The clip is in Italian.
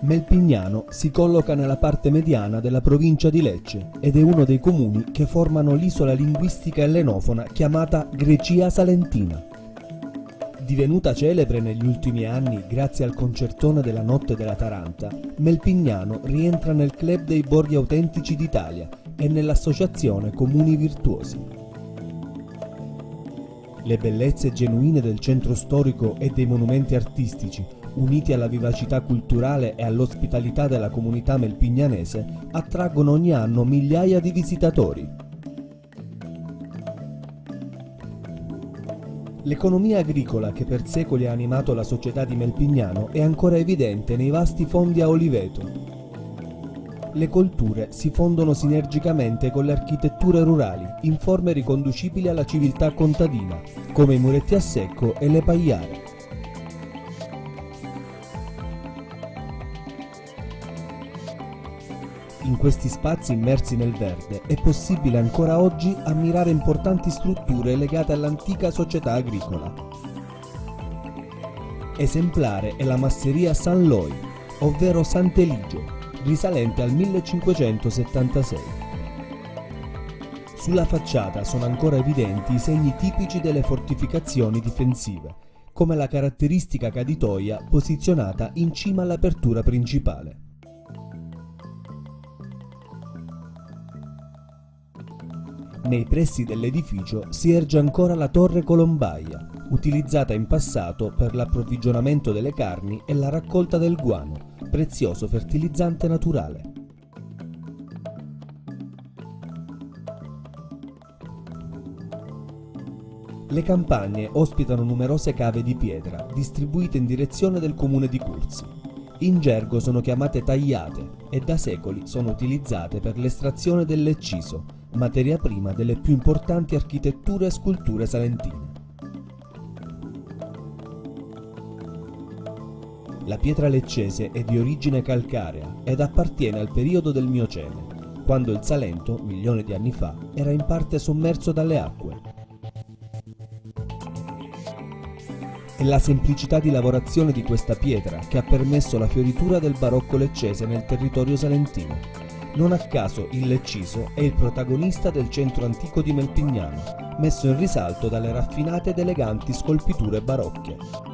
Melpignano si colloca nella parte mediana della provincia di Lecce ed è uno dei comuni che formano l'isola linguistica ellenofona chiamata Grecia Salentina. Divenuta celebre negli ultimi anni grazie al concertone della Notte della Taranta, Melpignano rientra nel Club dei Borghi Autentici d'Italia e nell'associazione Comuni Virtuosi. Le bellezze genuine del centro storico e dei monumenti artistici uniti alla vivacità culturale e all'ospitalità della comunità melpignanese, attraggono ogni anno migliaia di visitatori. L'economia agricola che per secoli ha animato la società di Melpignano è ancora evidente nei vasti fondi a oliveto. Le colture si fondono sinergicamente con le architetture rurali in forme riconducibili alla civiltà contadina, come i muretti a secco e le pagliare. In questi spazi immersi nel verde è possibile ancora oggi ammirare importanti strutture legate all'antica società agricola. Esemplare è la masseria San Loi, ovvero Sant'Eligio, risalente al 1576. Sulla facciata sono ancora evidenti i segni tipici delle fortificazioni difensive, come la caratteristica caditoia posizionata in cima all'apertura principale. Nei pressi dell'edificio si erge ancora la torre colombaia, utilizzata in passato per l'approvvigionamento delle carni e la raccolta del guano, prezioso fertilizzante naturale. Le campagne ospitano numerose cave di pietra, distribuite in direzione del comune di Curzi. In gergo sono chiamate tagliate e da secoli sono utilizzate per l'estrazione del lecciso, materia prima delle più importanti architetture e sculture salentine. La pietra leccese è di origine calcarea ed appartiene al periodo del Miocene, quando il Salento, milioni di anni fa, era in parte sommerso dalle acque. È la semplicità di lavorazione di questa pietra che ha permesso la fioritura del barocco leccese nel territorio salentino. Non a caso il Lecciso è il protagonista del centro antico di Melpignano, messo in risalto dalle raffinate ed eleganti scolpiture barocche.